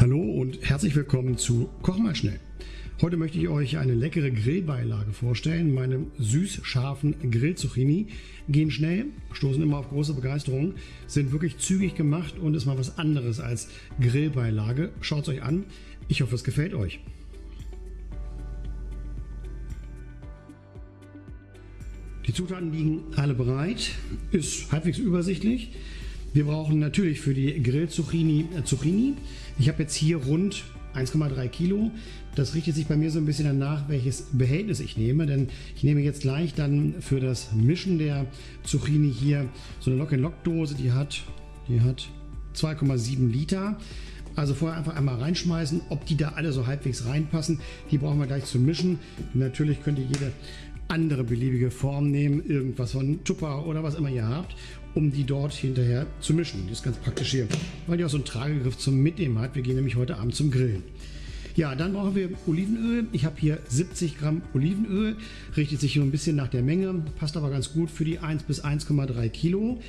Hallo und herzlich willkommen zu Koch mal schnell. Heute möchte ich euch eine leckere Grillbeilage vorstellen. Meine süß-scharfen Grillzucchini gehen schnell, stoßen immer auf große Begeisterung, sind wirklich zügig gemacht und ist mal was anderes als Grillbeilage. Schaut es euch an. Ich hoffe, es gefällt euch. Die Zutaten liegen alle bereit, ist halbwegs übersichtlich. Wir brauchen natürlich für die Grill-Zucchini äh, Zucchini. Ich habe jetzt hier rund 1,3 Kilo. Das richtet sich bei mir so ein bisschen danach, welches Behältnis ich nehme, denn ich nehme jetzt gleich dann für das Mischen der Zucchini hier so eine Lock-in-Lock-Dose, die hat, die hat 2,7 Liter. Also vorher einfach einmal reinschmeißen, ob die da alle so halbwegs reinpassen. Die brauchen wir gleich zum Mischen. Natürlich könnt ihr jede andere beliebige Form nehmen, irgendwas von Tupper oder was immer ihr habt, um die dort hinterher zu mischen. Die ist ganz praktisch hier, weil die auch so einen Tragegriff zum Mitnehmen hat. Wir gehen nämlich heute Abend zum Grillen. Ja, dann brauchen wir Olivenöl. Ich habe hier 70 Gramm Olivenöl. Richtet sich nur ein bisschen nach der Menge, passt aber ganz gut für die 1 bis 1,3 Kilo.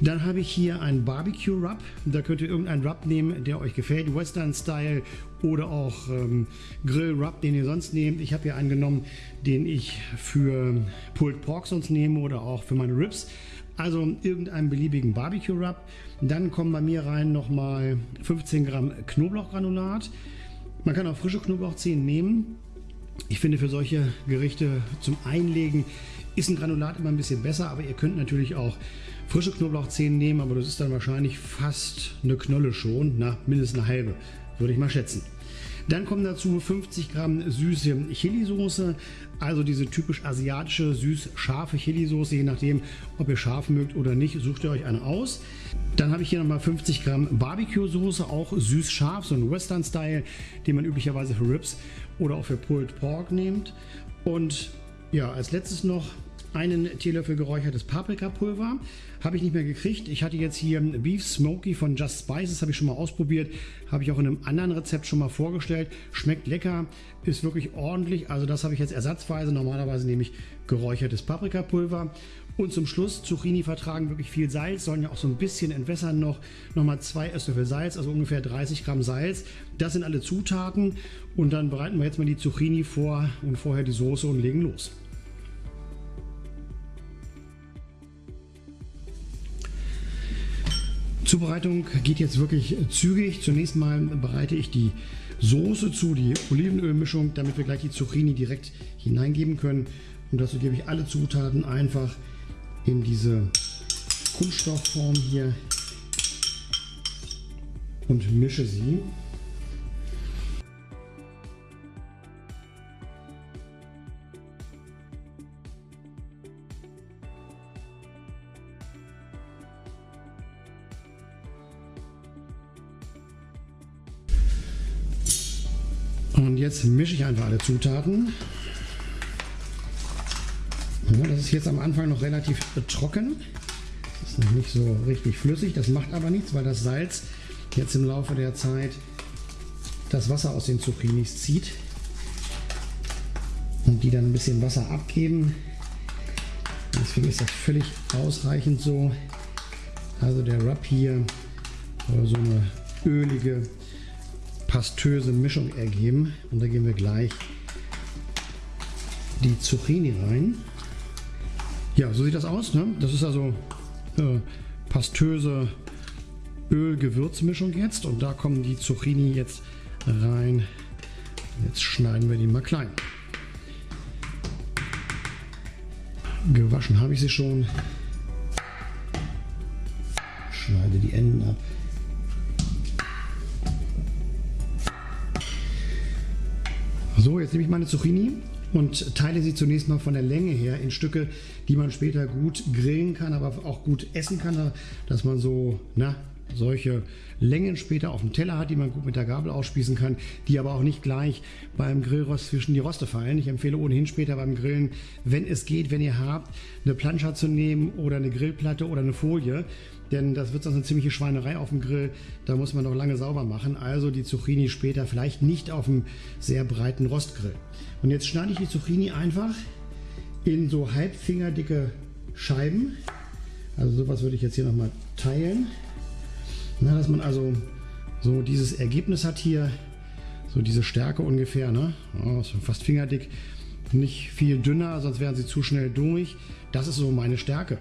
Dann habe ich hier einen Barbecue Rub. Da könnt ihr irgendeinen Rub nehmen, der euch gefällt. Western Style oder auch ähm, Grill Rub, den ihr sonst nehmt. Ich habe hier einen genommen, den ich für Pulled Pork sonst nehme oder auch für meine Ribs. Also irgendeinen beliebigen Barbecue Rub. Dann kommen bei mir rein nochmal 15 Gramm Knoblauchgranulat. Man kann auch frische Knoblauchzehen nehmen. Ich finde für solche Gerichte zum Einlegen ist ein Granulat immer ein bisschen besser, aber ihr könnt natürlich auch frische Knoblauchzehen nehmen, aber das ist dann wahrscheinlich fast eine Knolle schon, na, mindestens eine halbe, würde ich mal schätzen. Dann kommen dazu 50 Gramm süße Chili-Soße, also diese typisch asiatische süß-scharfe Chili-Soße, je nachdem, ob ihr scharf mögt oder nicht, sucht ihr euch eine aus. Dann habe ich hier nochmal 50 Gramm Barbecue-Soße, auch süß-scharf, so ein Western-Style, den man üblicherweise für Ribs oder auch für Pulled Pork nimmt. Und ja, als letztes noch einen Teelöffel geräuchertes Paprikapulver. Habe ich nicht mehr gekriegt. Ich hatte jetzt hier Beef Smoky von Just Spices, habe ich schon mal ausprobiert. Habe ich auch in einem anderen Rezept schon mal vorgestellt. Schmeckt lecker, ist wirklich ordentlich. Also das habe ich jetzt ersatzweise. Normalerweise nehme ich geräuchertes Paprikapulver. Und zum Schluss, Zucchini vertragen wirklich viel Salz, sollen ja auch so ein bisschen entwässern noch. Nochmal zwei Esslöffel Salz, also ungefähr 30 Gramm Salz. Das sind alle Zutaten. Und dann bereiten wir jetzt mal die Zucchini vor und vorher die Soße und legen los. Zubereitung geht jetzt wirklich zügig. Zunächst mal bereite ich die Soße zu, die Olivenölmischung, damit wir gleich die Zucchini direkt hineingeben können. Und dazu gebe ich alle Zutaten einfach in diese Kunststoffform hier und mische sie. Und jetzt mische ich einfach alle Zutaten. Das ist jetzt am Anfang noch relativ trocken. Ist noch nicht so richtig flüssig. Das macht aber nichts, weil das Salz jetzt im Laufe der Zeit das Wasser aus den Zucchinis zieht und die dann ein bisschen Wasser abgeben. Deswegen ist das völlig ausreichend so. Also der Rub hier soll so eine ölige pastöse Mischung ergeben. Und da geben wir gleich die Zucchini rein. Ja, so sieht das aus. Ne? Das ist also äh, pastöse Öl-Gewürzmischung jetzt. Und da kommen die Zucchini jetzt rein. Jetzt schneiden wir die mal klein. Gewaschen habe ich sie schon. Schneide die Enden ab. So, jetzt nehme ich meine Zucchini und teile sie zunächst mal von der Länge her in Stücke, die man später gut grillen kann, aber auch gut essen kann, dass man so, na, solche Längen später auf dem Teller hat, die man gut mit der Gabel ausspießen kann, die aber auch nicht gleich beim Grillrost zwischen die Roste fallen. Ich empfehle ohnehin später beim Grillen, wenn es geht, wenn ihr habt, eine Plancha zu nehmen oder eine Grillplatte oder eine Folie, denn das wird sonst eine ziemliche Schweinerei auf dem Grill. Da muss man noch lange sauber machen. Also die Zucchini später vielleicht nicht auf einem sehr breiten Rostgrill. Und jetzt schneide ich die Zucchini einfach in so halbfingerdicke Scheiben. Also sowas würde ich jetzt hier nochmal teilen. Na, dass man also so dieses Ergebnis hat hier. So diese Stärke ungefähr, ne? Oh, fast fingerdick. Nicht viel dünner, sonst wären sie zu schnell durch. Das ist so meine Stärke.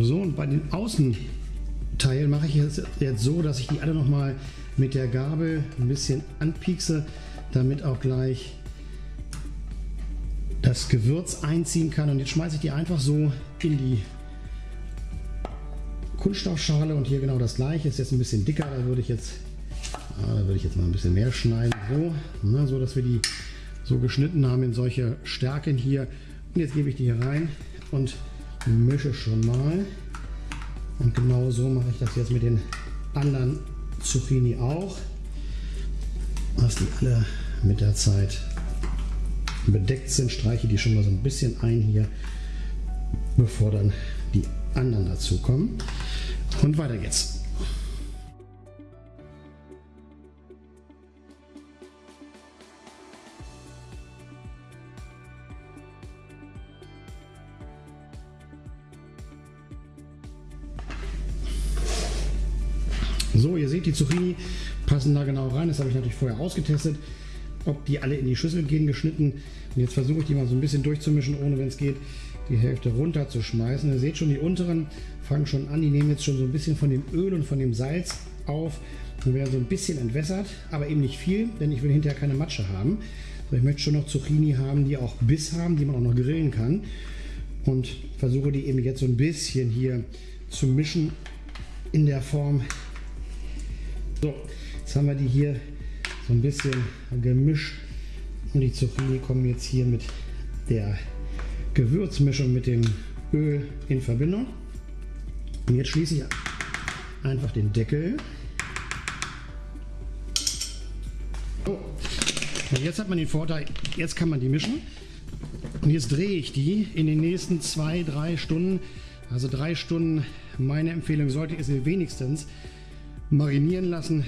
So, und bei den Außenteilen mache ich jetzt, jetzt so, dass ich die alle nochmal mit der Gabel ein bisschen anpiekse, damit auch gleich das Gewürz einziehen kann. Und jetzt schmeiße ich die einfach so in die Kunststoffschale und hier genau das gleiche. Ist jetzt ein bisschen dicker, da würde ich jetzt, ah, da würde ich jetzt mal ein bisschen mehr schneiden. So, ne, so dass wir die so geschnitten haben in solche Stärken hier. Und jetzt gebe ich die hier rein und mische schon mal. Und genau so mache ich das jetzt mit den anderen Zucchini auch. Dass die alle mit der Zeit bedeckt sind, streiche die schon mal so ein bisschen ein hier, bevor dann die anderen dazu kommen. Und weiter geht's. So, ihr seht, die Zucchini passen da genau rein. Das habe ich natürlich vorher ausgetestet, ob die alle in die Schüssel gehen geschnitten. Und jetzt versuche ich die mal so ein bisschen durchzumischen, ohne wenn es geht, die Hälfte runterzuschmeißen. Ihr seht schon, die unteren fangen schon an. Die nehmen jetzt schon so ein bisschen von dem Öl und von dem Salz auf und werden so ein bisschen entwässert, aber eben nicht viel, denn ich will hinterher keine Matsche haben. So, ich möchte schon noch Zucchini haben, die auch Biss haben, die man auch noch grillen kann. Und versuche die eben jetzt so ein bisschen hier zu mischen in der Form, so, jetzt haben wir die hier so ein bisschen gemischt und die Zucchini kommen jetzt hier mit der Gewürzmischung mit dem Öl in Verbindung. Und jetzt schließe ich einfach den Deckel. So. Und jetzt hat man den Vorteil, jetzt kann man die mischen. Und jetzt drehe ich die in den nächsten zwei, drei Stunden. Also drei Stunden, meine Empfehlung sollte ich sie wenigstens marinieren lassen.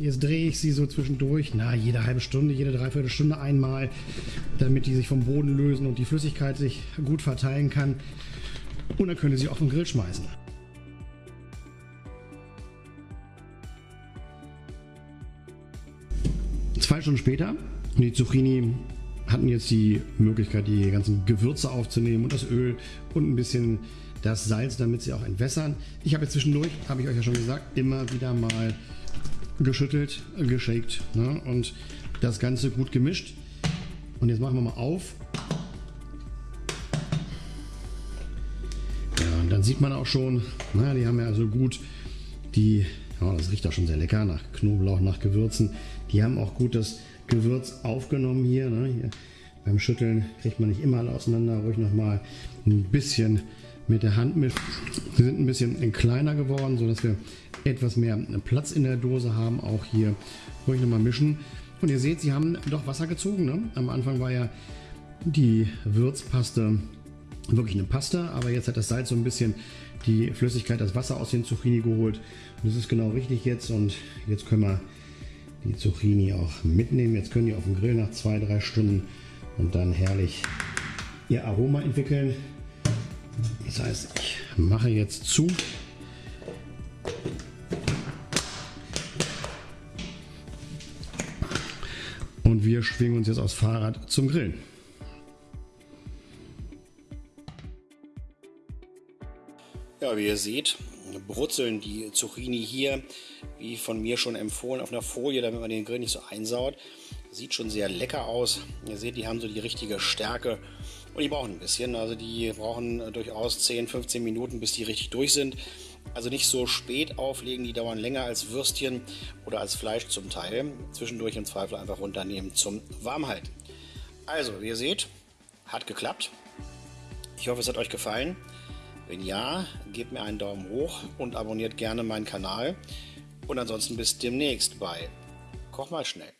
Jetzt drehe ich sie so zwischendurch, na, jede halbe Stunde, jede Dreiviertelstunde einmal, damit die sich vom Boden lösen und die Flüssigkeit sich gut verteilen kann. Und dann könnt ihr sie auf den Grill schmeißen. Zwei Stunden später, die Zucchini hatten jetzt die Möglichkeit, die ganzen Gewürze aufzunehmen und das Öl und ein bisschen das Salz, damit sie auch entwässern. Ich habe jetzt zwischendurch, habe ich euch ja schon gesagt, immer wieder mal geschüttelt, geshakt ne? und das Ganze gut gemischt. Und jetzt machen wir mal auf. Ja, und dann sieht man auch schon, na, die haben ja also gut die, ja, das riecht auch schon sehr lecker nach Knoblauch, nach Gewürzen. Die haben auch gut das Gewürz aufgenommen hier. Ne? hier beim Schütteln kriegt man nicht immer alle auseinander, ruhig nochmal ein bisschen mit der Hand mischen. Sie sind ein bisschen kleiner geworden, sodass wir etwas mehr Platz in der Dose haben. Auch hier ruhig nochmal mischen. Und ihr seht, sie haben doch Wasser gezogen. Ne? Am Anfang war ja die Würzpaste wirklich eine Paste, aber jetzt hat das Salz so ein bisschen die Flüssigkeit, das Wasser aus den Zucchini geholt. Und das ist genau richtig jetzt. Und jetzt können wir die Zucchini auch mitnehmen. Jetzt können die auf dem Grill nach zwei, drei Stunden und dann herrlich ihr Aroma entwickeln. Das heißt, ich mache jetzt zu. Und wir schwingen uns jetzt aufs Fahrrad zum Grillen. Ja, wie ihr seht, brutzeln die Zucchini hier, wie von mir schon empfohlen, auf einer Folie, damit man den Grill nicht so einsaut. Sieht schon sehr lecker aus. Ihr seht, die haben so die richtige Stärke und die brauchen ein bisschen. Also die brauchen durchaus 10, 15 Minuten, bis die richtig durch sind. Also nicht so spät auflegen, die dauern länger als Würstchen oder als Fleisch zum Teil. Zwischendurch im Zweifel einfach runternehmen zum Warmhalten. Also, wie ihr seht, hat geklappt. Ich hoffe, es hat euch gefallen. Wenn ja, gebt mir einen Daumen hoch und abonniert gerne meinen Kanal. Und ansonsten bis demnächst bei Koch mal schnell.